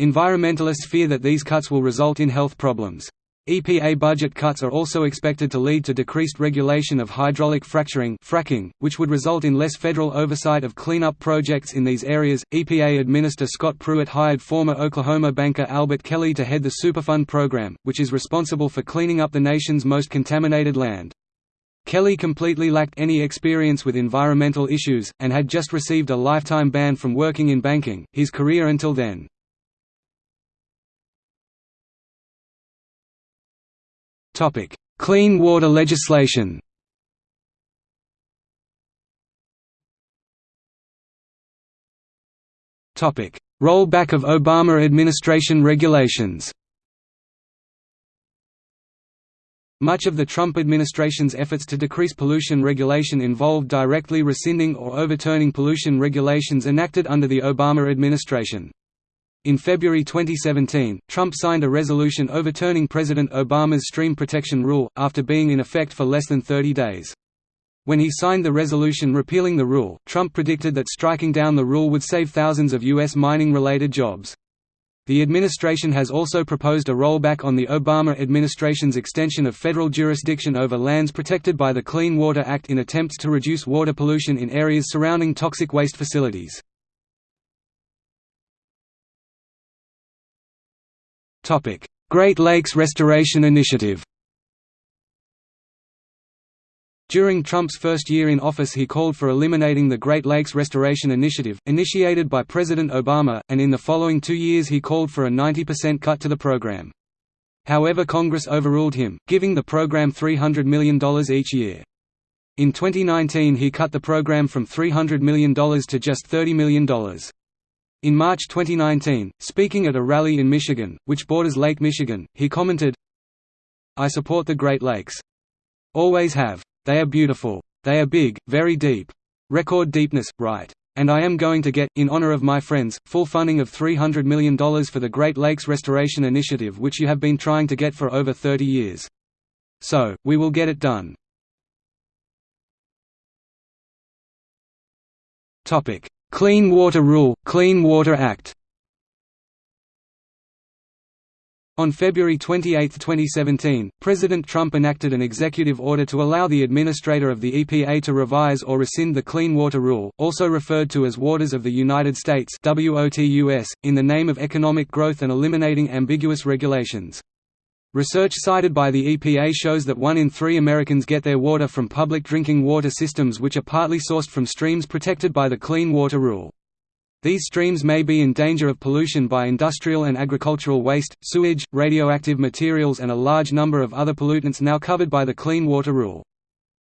[SPEAKER 1] Environmentalists fear that these cuts will result in health problems. EPA budget cuts are also expected to lead to decreased regulation of hydraulic fracturing fracking, which would result in less federal oversight of cleanup projects in these areas. EPA Administrator Scott Pruitt hired former Oklahoma banker Albert Kelly to head the Superfund program, which is responsible for cleaning up the nation's most contaminated land. Kelly completely lacked any experience with environmental issues, and had just received a lifetime ban from working in banking, his career until then. Clean water legislation. Topic: Rollback of Obama administration regulations. Much of the Trump administration's efforts to decrease pollution regulation involved directly rescinding or overturning pollution regulations enacted under the Obama administration. In February 2017, Trump signed a resolution overturning President Obama's stream protection rule, after being in effect for less than 30 days. When he signed the resolution repealing the rule, Trump predicted that striking down the rule would save thousands of U.S. mining-related jobs. The administration has also proposed a rollback on the Obama administration's extension of federal jurisdiction over lands protected by the Clean Water Act in attempts to reduce water pollution in areas surrounding toxic waste facilities. Great Lakes Restoration Initiative During Trump's first year in office he called for eliminating the Great Lakes Restoration Initiative, initiated by President Obama, and in the following two years he called for a 90% cut to the program. However Congress overruled him, giving the program $300 million each year. In 2019 he cut the program from $300 million to just $30 million. In March 2019, speaking at a rally in Michigan, which borders Lake Michigan, he commented, I support the Great Lakes. Always have. They are beautiful. They are big, very deep. Record deepness, right. And I am going to get, in honor of my friends, full funding of $300 million for the Great Lakes Restoration Initiative which you have been trying to get for over 30 years. So, we will get it done. Clean Water Rule, Clean Water Act On February 28, 2017, President Trump enacted an executive order to allow the administrator of the EPA to revise or rescind the Clean Water Rule, also referred to as Waters of the United States in the name of economic growth and eliminating ambiguous regulations. Research cited by the EPA shows that one in three Americans get their water from public drinking water systems which are partly sourced from streams protected by the Clean Water Rule. These streams may be in danger of pollution by industrial and agricultural waste, sewage, radioactive materials and a large number of other pollutants now covered by the Clean Water Rule.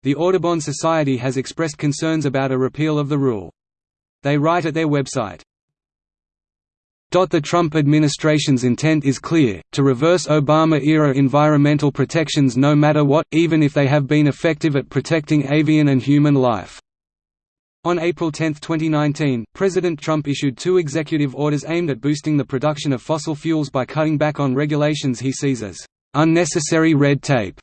[SPEAKER 1] The Audubon Society has expressed concerns about a repeal of the rule. They write at their website, the Trump administration's intent is clear, to reverse Obama-era environmental protections no matter what, even if they have been effective at protecting avian and human life. On April 10, 2019, President Trump issued two executive orders aimed at boosting the production of fossil fuels by cutting back on regulations he sees as unnecessary red tape.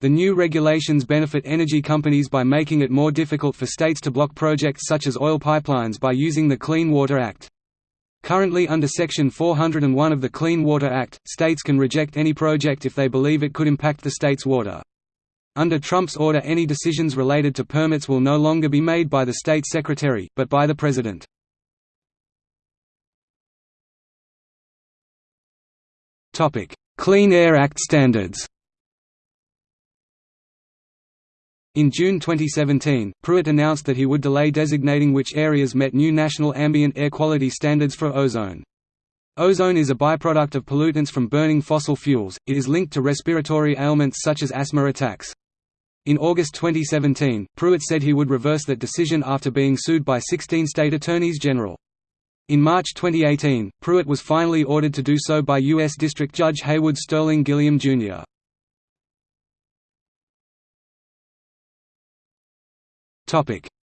[SPEAKER 1] The new regulations benefit energy companies by making it more difficult for states to block projects such as oil pipelines by using the Clean Water Act. Currently under Section 401 of the Clean Water Act, states can reject any project if they believe it could impact the state's water. Under Trump's order any decisions related to permits will no longer be made by the state secretary, but by the president. Clean Air Act standards In June 2017, Pruitt announced that he would delay designating which areas met new national ambient air quality standards for ozone. Ozone is a byproduct of pollutants from burning fossil fuels, it is linked to respiratory ailments such as asthma attacks. In August 2017, Pruitt said he would reverse that decision after being sued by 16 state attorneys general. In March 2018, Pruitt was finally ordered to do so by U.S. District Judge Haywood Sterling Gilliam, Jr.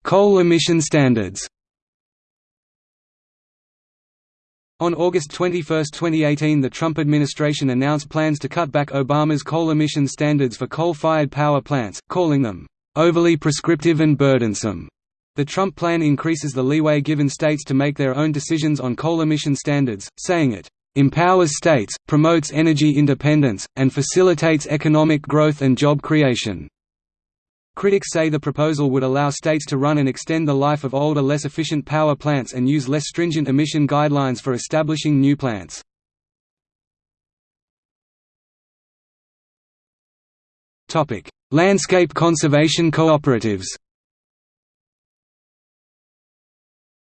[SPEAKER 1] Coal emission standards On August 21, 2018 the Trump administration announced plans to cut back Obama's coal emission standards for coal-fired power plants, calling them, "...overly prescriptive and burdensome." The Trump plan increases the leeway given states to make their own decisions on coal emission standards, saying it, "...empowers states, promotes energy independence, and facilitates economic growth and job creation." Critics say the proposal would allow states to run and extend the life of older less efficient power plants and use less stringent emission guidelines for establishing new plants. Landscape conservation cooperatives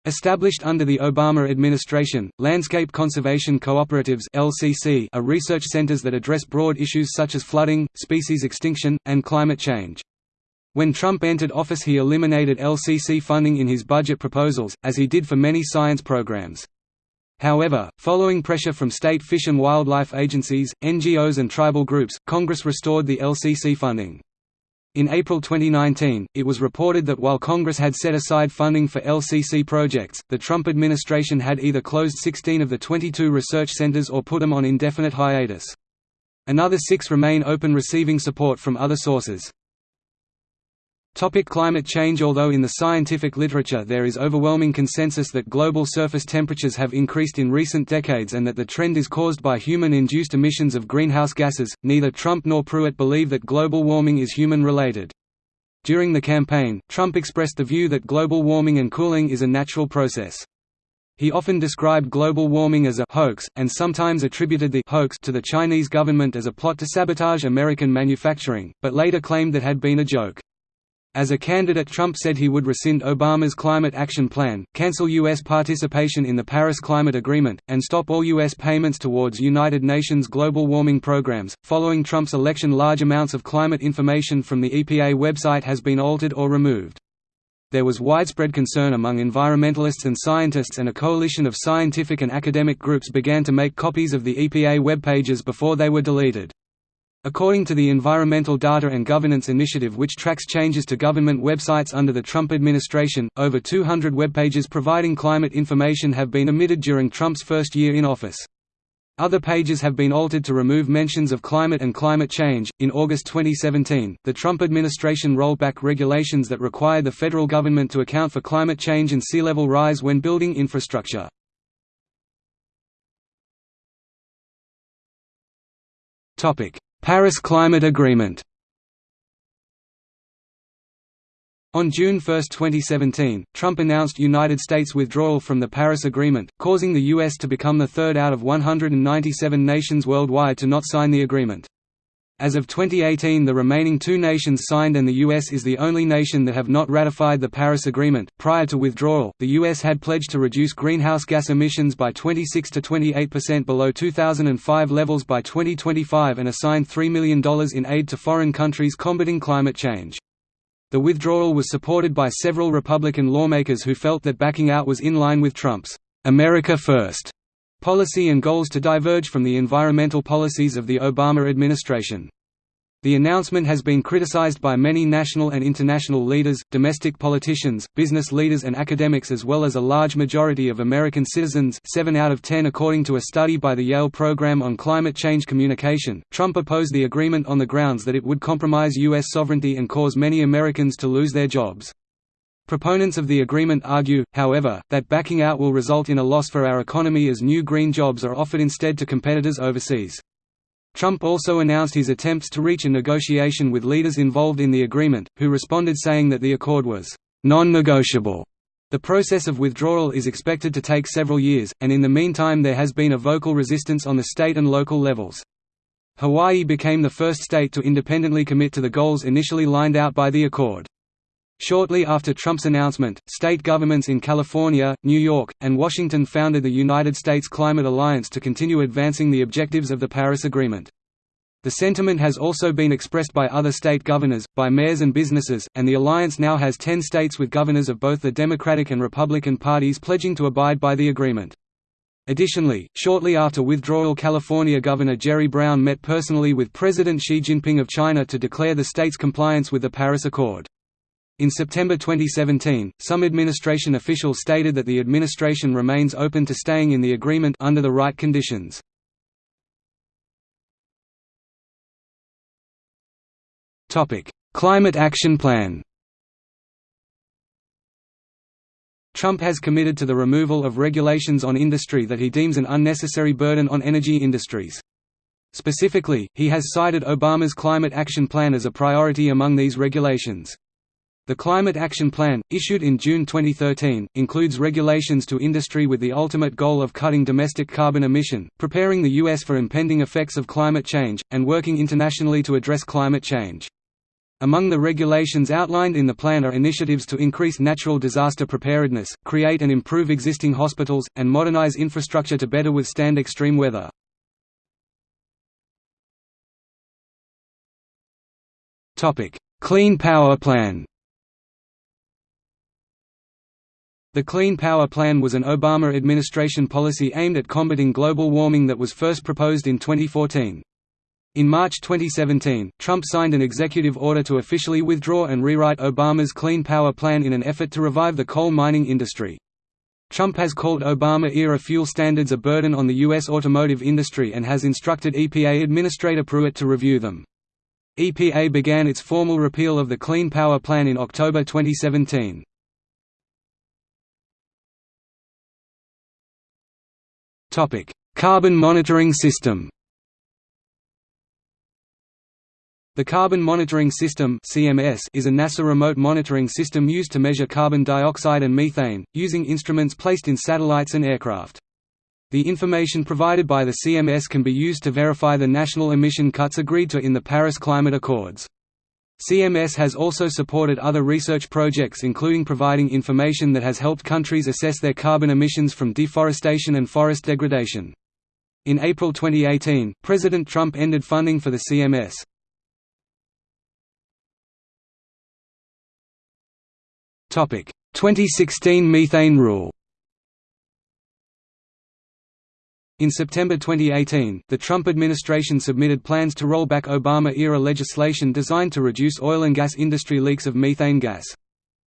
[SPEAKER 1] Established under the Obama administration, landscape conservation cooperatives (LCC) are research centers that address broad issues such as flooding, species extinction, and climate change. When Trump entered office he eliminated LCC funding in his budget proposals, as he did for many science programs. However, following pressure from state fish and wildlife agencies, NGOs and tribal groups, Congress restored the LCC funding. In April 2019, it was reported that while Congress had set aside funding for LCC projects, the Trump administration had either closed 16 of the 22 research centers or put them on indefinite hiatus. Another six remain open receiving support from other sources. Topic climate change Although in the scientific literature there is overwhelming consensus that global surface temperatures have increased in recent decades and that the trend is caused by human-induced emissions of greenhouse gases, neither Trump nor Pruitt believe that global warming is human-related. During the campaign, Trump expressed the view that global warming and cooling is a natural process. He often described global warming as a hoax, and sometimes attributed the hoax to the Chinese government as a plot to sabotage American manufacturing, but later claimed that had been a joke. As a candidate Trump said he would rescind Obama's Climate Action Plan, cancel U.S. participation in the Paris Climate Agreement, and stop all U.S. payments towards United Nations global warming programs. Following Trump's election large amounts of climate information from the EPA website has been altered or removed. There was widespread concern among environmentalists and scientists and a coalition of scientific and academic groups began to make copies of the EPA web pages before they were deleted. According to the Environmental Data and Governance Initiative which tracks changes to government websites under the Trump administration, over 200 webpages providing climate information have been omitted during Trump's first year in office. Other pages have been altered to remove mentions of climate and climate change. In August 2017, the Trump administration rolled back regulations that require the federal government to account for climate change and sea level rise when building infrastructure. Topic: Paris Climate Agreement On June 1, 2017, Trump announced United States withdrawal from the Paris Agreement, causing the U.S. to become the third out of 197 nations worldwide to not sign the agreement. As of 2018 the remaining two nations signed and the US is the only nation that have not ratified the Paris Agreement. Prior to withdrawal, the US had pledged to reduce greenhouse gas emissions by 26 to 28% below 2005 levels by 2025 and assigned $3 million in aid to foreign countries combating climate change. The withdrawal was supported by several Republican lawmakers who felt that backing out was in line with Trump's America First policy and goals to diverge from the environmental policies of the Obama administration. The announcement has been criticized by many national and international leaders, domestic politicians, business leaders and academics as well as a large majority of American citizens 7 out of 10 according to a study by the Yale Program on Climate Change Communication. Trump opposed the agreement on the grounds that it would compromise U.S. sovereignty and cause many Americans to lose their jobs. Proponents of the agreement argue, however, that backing out will result in a loss for our economy as new green jobs are offered instead to competitors overseas. Trump also announced his attempts to reach a negotiation with leaders involved in the agreement, who responded saying that the accord was non-negotiable. The process of withdrawal is expected to take several years, and in the meantime there has been a vocal resistance on the state and local levels. Hawaii became the first state to independently commit to the goals initially lined out by the accord. Shortly after Trump's announcement, state governments in California, New York, and Washington founded the United States Climate Alliance to continue advancing the objectives of the Paris Agreement. The sentiment has also been expressed by other state governors, by mayors and businesses, and the alliance now has 10 states with governors of both the Democratic and Republican parties pledging to abide by the agreement. Additionally, shortly after withdrawal California Governor Jerry Brown met personally with President Xi Jinping of China to declare the state's compliance with the Paris Accord. In September 2017, some administration officials stated that the administration remains open to staying in the agreement under the right conditions. Topic: Climate Action Plan. Trump has committed to the removal of regulations on industry that he deems an unnecessary burden on energy industries. Specifically, he has cited Obama's Climate Action Plan as a priority among these regulations. The Climate Action Plan, issued in June 2013, includes regulations to industry with the ultimate goal of cutting domestic carbon emission, preparing the U.S. for impending effects of climate change, and working internationally to address climate change. Among the regulations outlined in the plan are initiatives to increase natural disaster preparedness, create and improve existing hospitals, and modernize infrastructure to better withstand extreme weather. Clean Power Plan The Clean Power Plan was an Obama administration policy aimed at combating global warming that was first proposed in 2014. In March 2017, Trump signed an executive order to officially withdraw and rewrite Obama's Clean Power Plan in an effort to revive the coal mining industry. Trump has called Obama-era fuel standards a burden on the U.S. automotive industry and has instructed EPA Administrator Pruitt to review them. EPA began its formal repeal of the Clean Power Plan in October 2017. Topic: Carbon monitoring system. The Carbon Monitoring System (CMS) is a NASA remote monitoring system used to measure carbon dioxide and methane, using instruments placed in satellites and aircraft. The information provided by the CMS can be used to verify the national emission cuts agreed to in the Paris Climate Accords. CMS has also supported other research projects including providing information that has helped countries assess their carbon emissions from deforestation and forest degradation. In April 2018, President Trump ended funding for the CMS. Topic: 2016 methane rule. In September 2018, the Trump administration submitted plans to roll back Obama-era legislation designed to reduce oil and gas industry leaks of methane gas.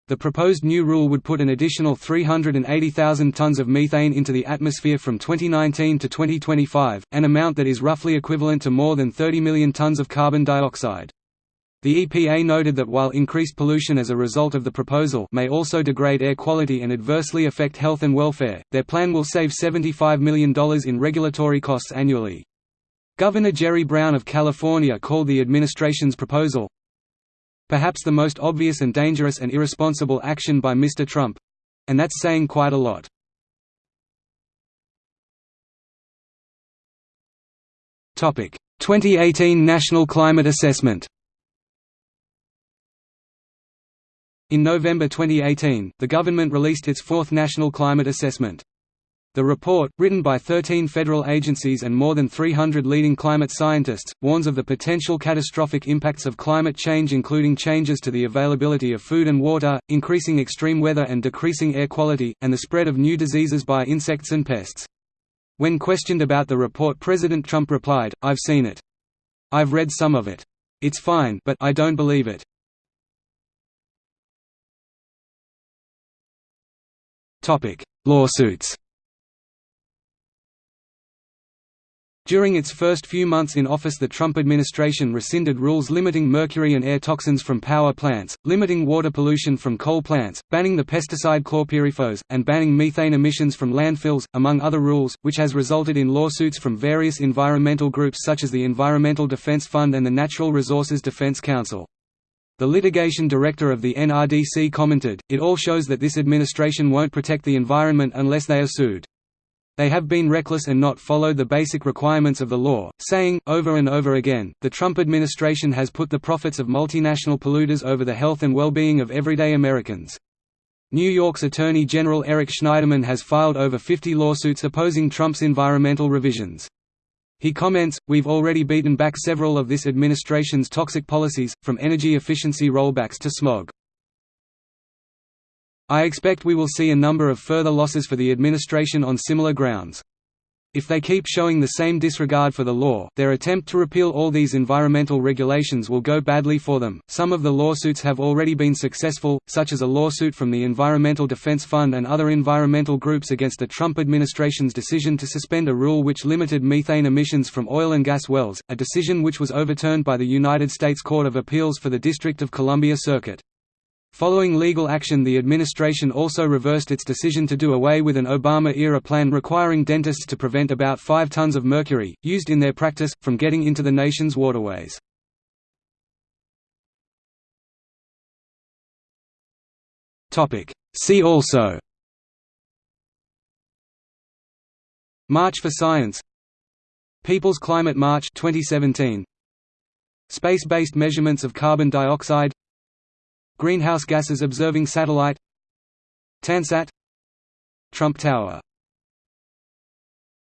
[SPEAKER 1] The proposed new rule would put an additional 380,000 tons of methane into the atmosphere from 2019 to 2025, an amount that is roughly equivalent to more than 30 million tons of carbon dioxide. The EPA noted that while increased pollution as a result of the proposal may also degrade air quality and adversely affect health and welfare, their plan will save $75 million in regulatory costs annually. Governor Jerry Brown of California called the administration's proposal, perhaps the most obvious and dangerous and irresponsible action by Mr. Trump—and that's saying quite a lot. Topic: 2018 National Climate Assessment. In November 2018, the government released its fourth National Climate Assessment. The report, written by 13 federal agencies and more than 300 leading climate scientists, warns of the potential catastrophic impacts of climate change including changes to the availability of food and water, increasing extreme weather and decreasing air quality, and the spread of new diseases by insects and pests. When questioned about the report President Trump replied, I've seen it. I've read some of it. It's fine but I don't believe it. Lawsuits During its first few months in office the Trump administration rescinded rules limiting mercury and air toxins from power plants, limiting water pollution from coal plants, banning the pesticide chlorpyrifos, and banning methane emissions from landfills, among other rules, which has resulted in lawsuits from various environmental groups such as the Environmental Defense Fund and the Natural Resources Defense Council. The litigation director of the NRDC commented, It all shows that this administration won't protect the environment unless they are sued. They have been reckless and not followed the basic requirements of the law, saying, over and over again, the Trump administration has put the profits of multinational polluters over the health and well-being of everyday Americans. New York's Attorney General Eric Schneiderman has filed over 50 lawsuits opposing Trump's environmental revisions. He comments, We've already beaten back several of this administration's toxic policies, from energy efficiency rollbacks to smog. I expect we will see a number of further losses for the administration on similar grounds. If they keep showing the same disregard for the law, their attempt to repeal all these environmental regulations will go badly for them. Some of the lawsuits have already been successful, such as a lawsuit from the Environmental Defense Fund and other environmental groups against the Trump administration's decision to suspend a rule which limited methane emissions from oil and gas wells, a decision which was overturned by the United States Court of Appeals for the District of Columbia Circuit. Following legal action the administration also reversed its decision to do away with an Obama-era plan requiring dentists to prevent about 5 tons of mercury, used in their practice, from getting into the nation's waterways. See also March for Science People's Climate March 2017 Space-based measurements of carbon dioxide Greenhouse gases observing satellite. Tansat Trump Tower